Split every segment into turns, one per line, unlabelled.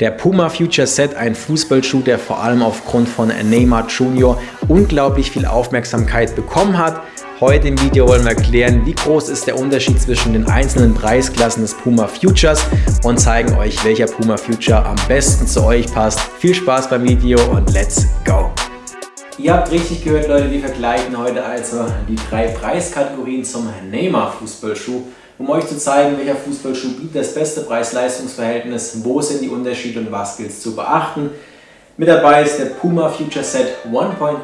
Der Puma Future Set, ein Fußballschuh, der vor allem aufgrund von Neymar Jr. unglaublich viel Aufmerksamkeit bekommen hat. Heute im Video wollen wir erklären, wie groß ist der Unterschied zwischen den einzelnen Preisklassen des Puma Futures und zeigen euch, welcher Puma Future am besten zu euch passt. Viel Spaß beim Video und let's go! Ihr habt richtig gehört, Leute, wir vergleichen heute also die drei Preiskategorien zum Neymar Fußballschuh um euch zu zeigen, welcher Fußballschuh bietet das beste Preis-Leistungs-Verhältnis, wo sind die Unterschiede und was gilt es zu beachten. Mit dabei ist der Puma Future Set 1.1,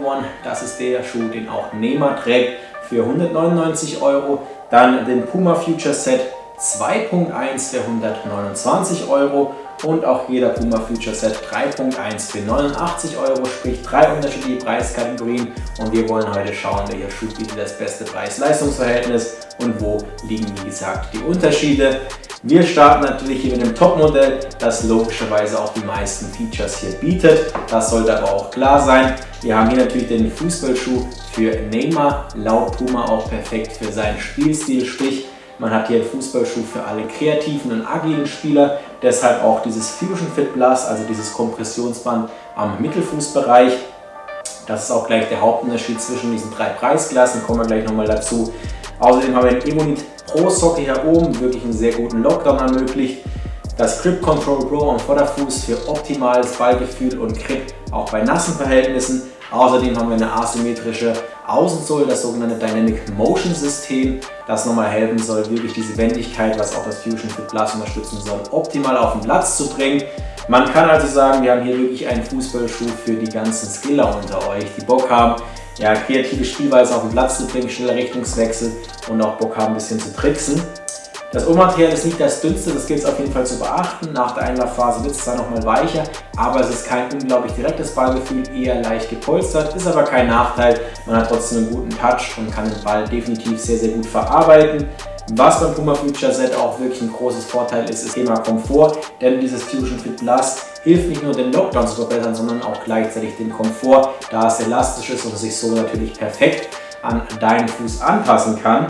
das ist der Schuh, den auch Neymar trägt, für 199 Euro. Dann den Puma Future Set 2.1 für 129 Euro und auch jeder Puma Future Set 3.1 für 89 Euro, sprich drei unterschiedliche Preiskategorien und wir wollen heute schauen, welcher Schuh bietet das beste Preis-Leistungs-Verhältnis und wo liegen wie gesagt die Unterschiede. Wir starten natürlich hier mit dem Topmodell, das logischerweise auch die meisten Features hier bietet. Das sollte aber auch klar sein. Wir haben hier natürlich den Fußballschuh für Neymar, laut Puma auch perfekt für seinen Spielstil, sprich man hat hier einen Fußballschuh für alle kreativen und agilen Spieler, deshalb auch dieses Fusion Fit Plus, also dieses Kompressionsband am Mittelfußbereich. Das ist auch gleich der Hauptunterschied zwischen diesen drei Preisklassen, kommen wir gleich nochmal dazu. Außerdem haben wir den Emonit Pro Sockel hier oben, wirklich einen sehr guten Lockdown ermöglicht. Das Grip Control Pro am Vorderfuß für optimales Ballgefühl und Grip auch bei nassen Verhältnissen. Außerdem haben wir eine asymmetrische Außensohle, das sogenannte Dynamic Motion System, das nochmal helfen soll, wirklich diese Wendigkeit, was auch das Fusion Fit Plus unterstützen soll, optimal auf den Platz zu bringen. Man kann also sagen, wir haben hier wirklich einen Fußballschuh für die ganzen Skiller unter euch, die Bock haben, ja, kreative Spielweise auf den Platz zu bringen, schneller Richtungswechsel und auch Bock haben, ein bisschen zu tricksen. Das Ohrmaterial ist nicht das dünnste, das gilt es auf jeden Fall zu beachten. Nach der Einlaufphase wird es zwar nochmal weicher, aber es ist kein unglaublich direktes Ballgefühl, eher leicht gepolstert, ist aber kein Nachteil. Man hat trotzdem einen guten Touch und kann den Ball definitiv sehr, sehr gut verarbeiten. Was beim Puma Future Set auch wirklich ein großes Vorteil ist, ist das Thema Komfort, denn dieses Fusion Fit Plus hilft nicht nur den Lockdown zu verbessern, sondern auch gleichzeitig den Komfort, da es elastisch ist und sich so natürlich perfekt an deinen Fuß anpassen kann.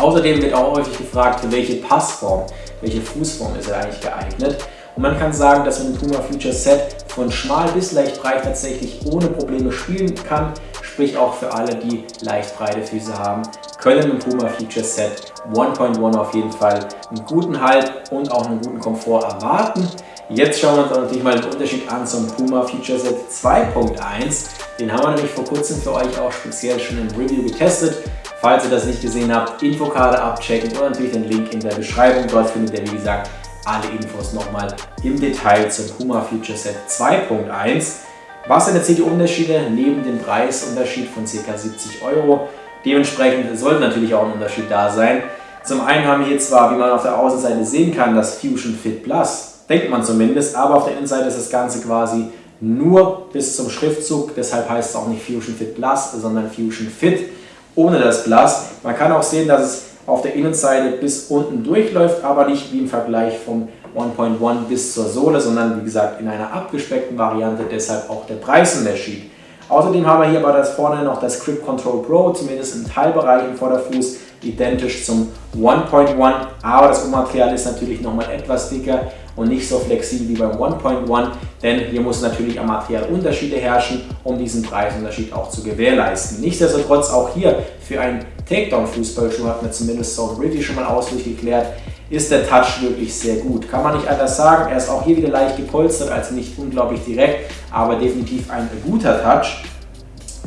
Außerdem wird auch häufig gefragt, für welche Passform, welche Fußform ist er eigentlich geeignet. Und man kann sagen, dass man den Puma Future Set von schmal bis leicht breit tatsächlich ohne Probleme spielen kann. Sprich auch für alle, die leicht breite Füße haben, können im Puma Future Set 1.1 auf jeden Fall einen guten Halt und auch einen guten Komfort erwarten. Jetzt schauen wir uns natürlich mal den Unterschied an zum Puma Future Set 2.1. Den haben wir nämlich vor kurzem für euch auch speziell schon im Review getestet. Falls ihr das nicht gesehen habt, Infokarte abchecken und natürlich den Link in der Beschreibung. Dort findet ihr, wie gesagt, alle Infos nochmal im Detail zum Puma Future Set 2.1. Was sind jetzt hier die Unterschiede neben dem Preisunterschied von ca. 70 Euro? Dementsprechend sollte natürlich auch ein Unterschied da sein. Zum einen haben wir hier zwar, wie man auf der Außenseite sehen kann, das Fusion Fit Plus, denkt man zumindest, aber auf der Innenseite ist das Ganze quasi nur bis zum Schriftzug, deshalb heißt es auch nicht Fusion Fit Plus, sondern Fusion Fit ohne das Glas. Man kann auch sehen, dass es auf der Innenseite bis unten durchläuft, aber nicht wie im Vergleich vom 1.1 bis zur Sohle, sondern wie gesagt in einer abgespeckten Variante, deshalb auch der Preisunterschied. Außerdem haben wir hier aber das vorne noch das Grip Control Pro, zumindest im Teilbereich im Vorderfuß, identisch zum 1.1, aber das Ummaterial ist natürlich nochmal etwas dicker und nicht so flexibel wie beim 1.1, denn hier muss natürlich am Material Unterschiede herrschen, um diesen Preisunterschied auch zu gewährleisten. Nichtsdestotrotz auch hier für einen Takedown-Fußballschuh hat mir zumindest so Ritty schon mal ausführlich geklärt, ist der Touch wirklich sehr gut. Kann man nicht anders sagen, er ist auch hier wieder leicht gepolstert, also nicht unglaublich direkt, aber definitiv ein guter Touch.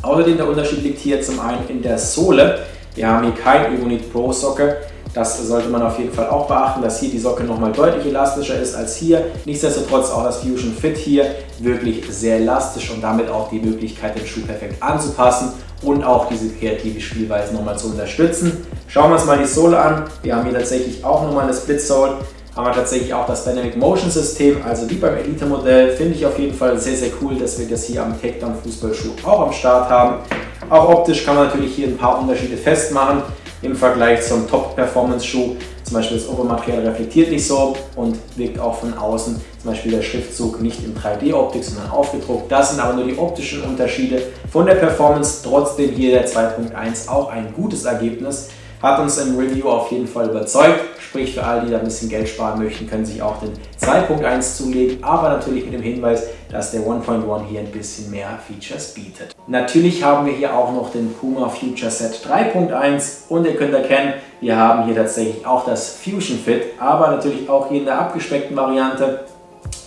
Außerdem der Unterschied liegt hier zum einen in der Sohle. Wir haben hier kein Evonit Pro Socke, das sollte man auf jeden Fall auch beachten, dass hier die Socke nochmal deutlich elastischer ist als hier. Nichtsdestotrotz auch das Fusion Fit hier wirklich sehr elastisch und damit auch die Möglichkeit, den Schuh perfekt anzupassen und auch diese kreative Spielweise nochmal zu unterstützen. Schauen wir uns mal die Sohle an. Wir haben hier tatsächlich auch nochmal eine Split Sole haben wir tatsächlich auch das Dynamic Motion System, also wie beim Elite Modell, finde ich auf jeden Fall sehr, sehr cool, dass wir das hier am Takedown Fußballschuh auch am Start haben. Auch optisch kann man natürlich hier ein paar Unterschiede festmachen im Vergleich zum Top-Performance-Schuh. Zum Beispiel das Obermaterial reflektiert nicht so und wirkt auch von außen zum Beispiel der Schriftzug nicht in 3D-Optik, sondern aufgedruckt. Das sind aber nur die optischen Unterschiede von der Performance. Trotzdem hier der 2.1 auch ein gutes Ergebnis. hat uns im Review auf jeden Fall überzeugt. Sprich, für alle, die da ein bisschen Geld sparen möchten, können sich auch den 2.1 zulegen, aber natürlich mit dem Hinweis, dass der 1.1 hier ein bisschen mehr Features bietet. Natürlich haben wir hier auch noch den Puma Future Set 3.1 und ihr könnt erkennen, wir haben hier tatsächlich auch das Fusion Fit, aber natürlich auch hier in der abgespeckten Variante.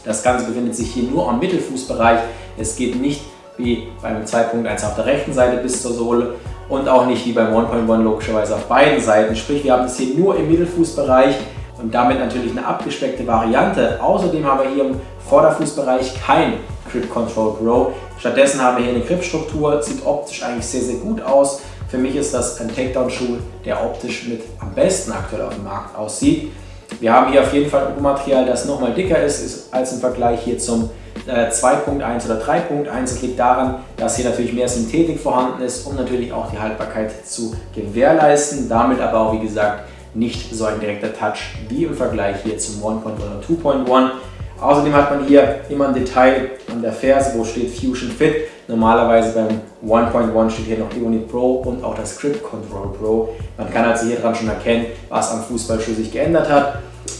Das Ganze befindet sich hier nur am Mittelfußbereich. Es geht nicht wie beim 2.1 auf der rechten Seite bis zur Sohle und auch nicht wie beim 1.1 logischerweise auf beiden Seiten. Sprich, wir haben es hier nur im Mittelfußbereich und damit natürlich eine abgespeckte Variante. Außerdem haben wir hier im Vorderfußbereich kein Grip Control Pro. Stattdessen haben wir hier eine Gripstruktur, sieht optisch eigentlich sehr, sehr gut aus. Für mich ist das ein Takedown-Schuh, der optisch mit am besten aktuell auf dem Markt aussieht. Wir haben hier auf jeden Fall ein Material, das nochmal dicker ist, als im Vergleich hier zum 2.1 äh, oder 3.1. Das liegt daran, dass hier natürlich mehr Synthetik vorhanden ist, um natürlich auch die Haltbarkeit zu gewährleisten. Damit aber auch, wie gesagt, nicht so ein direkter Touch wie im Vergleich hier zum 1.1 oder 2.1. Außerdem hat man hier immer ein Detail an der Ferse, wo steht Fusion Fit. Normalerweise beim 1.1 steht hier noch Ioni Pro und auch das Grip Control Pro. Man kann also hier dran schon erkennen, was am Fußballschuh sich geändert hat.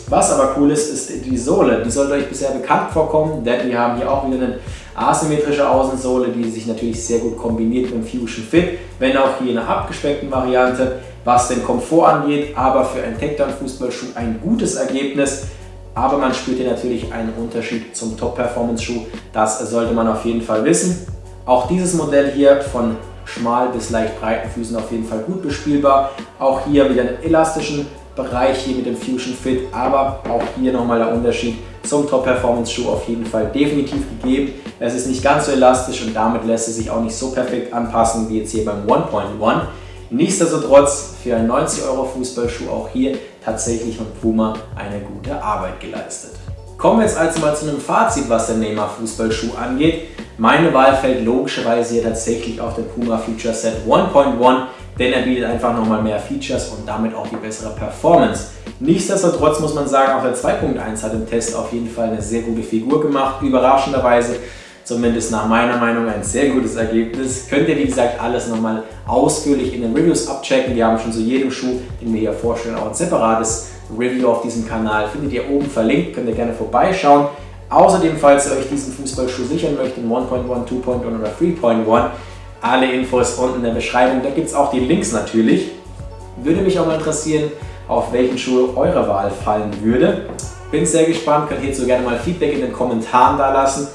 Was aber cool ist, ist die Sohle. Die sollte euch bisher bekannt vorkommen, denn wir haben hier auch wieder eine asymmetrische Außensohle, die sich natürlich sehr gut kombiniert mit dem Fusion Fit, wenn auch hier in einer abgespeckten Variante, was den Komfort angeht, aber für einen Tech-Down-Fußballschuh ein gutes Ergebnis. Aber man spürt hier natürlich einen Unterschied zum Top-Performance-Schuh. Das sollte man auf jeden Fall wissen. Auch dieses Modell hier von schmal bis leicht breiten Füßen auf jeden Fall gut bespielbar. Auch hier wieder einen elastischen Bereich hier mit dem Fusion Fit, aber auch hier nochmal der Unterschied zum Top Performance Schuh auf jeden Fall definitiv gegeben. Es ist nicht ganz so elastisch und damit lässt es sich auch nicht so perfekt anpassen wie jetzt hier beim 1.1. Nichtsdestotrotz für einen 90 Euro Fußballschuh auch hier tatsächlich von Puma eine gute Arbeit geleistet. Kommen wir jetzt also mal zu einem Fazit, was den Neymar Fußballschuh angeht. Meine Wahl fällt logischerweise hier tatsächlich auf den Puma Future Set 1.1 denn er bietet einfach nochmal mehr Features und damit auch die bessere Performance. Nichtsdestotrotz muss man sagen, auch der 2.1 hat im Test auf jeden Fall eine sehr gute Figur gemacht, überraschenderweise zumindest nach meiner Meinung ein sehr gutes Ergebnis. Könnt ihr wie gesagt alles nochmal ausführlich in den Reviews abchecken. Wir haben schon zu jedem Schuh, den wir hier vorstellen, auch ein separates Review auf diesem Kanal. Findet ihr oben verlinkt, könnt ihr gerne vorbeischauen. Außerdem, falls ihr euch diesen Fußballschuh sichern möchtet, 1.1, 2.1 oder 3.1, alle Infos unten in der Beschreibung. Da gibt es auch die Links natürlich. Würde mich auch mal interessieren, auf welchen Schuh eure Wahl fallen würde. Bin sehr gespannt, könnt hierzu gerne mal Feedback in den Kommentaren da lassen.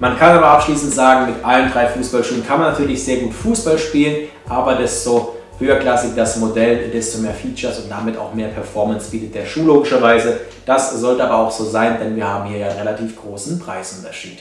Man kann aber abschließend sagen, mit allen drei Fußballschuhen kann man natürlich sehr gut Fußball spielen, aber desto höherklassig das Modell, desto mehr Features und damit auch mehr Performance bietet der Schuh logischerweise. Das sollte aber auch so sein, denn wir haben hier ja einen relativ großen Preisunterschied.